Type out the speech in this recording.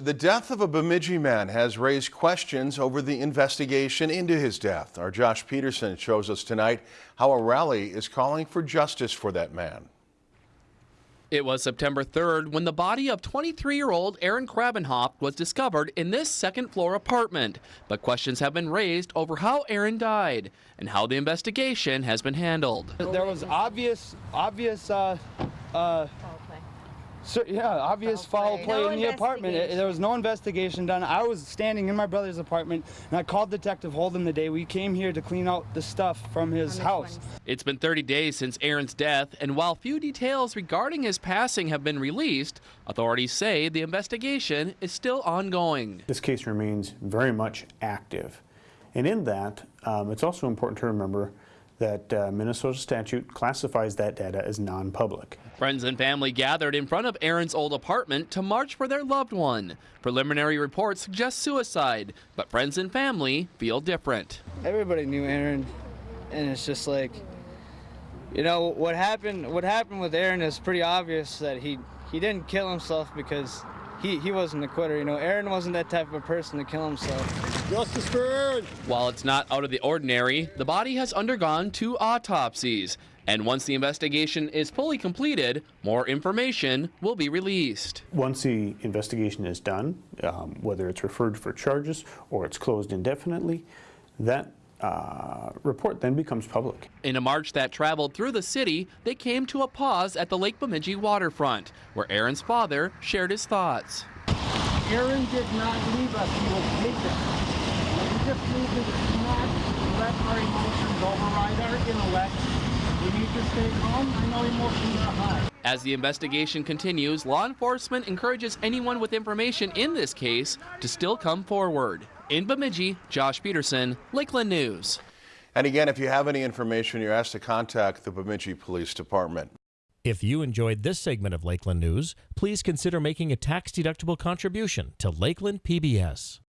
The death of a Bemidji man has raised questions over the investigation into his death. Our Josh Peterson shows us tonight how a rally is calling for justice for that man. It was September 3rd when the body of 23-year-old Aaron Krabenhoff was discovered in this second-floor apartment. But questions have been raised over how Aaron died and how the investigation has been handled. There was obvious, obvious uh, uh, so, yeah, obvious foul play, No in the apartment. It- there was no investigation done. I was standing in my brother's apartment, and I called Detective Holden the day we came here to clean out the stuff from his house. It's been 30 days since Aaron's death, and while few details regarding his passing have been released, authorities say the investigation is still ongoing. This case remains very much active. And in that, um, it's also important to remember that uh, Minnesota statute classifies that data as non-public. Friends and family gathered in front of Aaron's old apartment to march for their loved one. Preliminary reports suggest suicide, but friends and family feel different. everybody knew Aaron, and it's just like, you know, what happened. What happened with Aaron is pretty obvious that he he didn't kill himself because he he wasn't a quitter. You know, Aaron wasn't that type of a person to kill himself. Justice for Aaron! While it's not out of the ordinary, the body has undergone two autopsies. And once the investigation is fully completed, more information will be released. Once the investigation is done, um, whether it's referred for charges or it's closed indefinitely, that uh, report then becomes public. In a march that traveled through the city, they came to a pause at the Lake Bemidji waterfront, where Aaron's father shared his thoughts. Aaron did not leave us, he was taken. We just need to not let our emotions override our intellect. We need to stay calm. I know emotions are high. As the investigation continues, law enforcement encourages anyone with information in this case to still come forward. In Bemidji, Josh Peterson, Lakeland News. And again, if you have any information, you're asked to contact the Bemidji Police Department. If you enjoyed this segment of Lakeland News, please consider making a tax-deductible contribution to Lakeland PBS.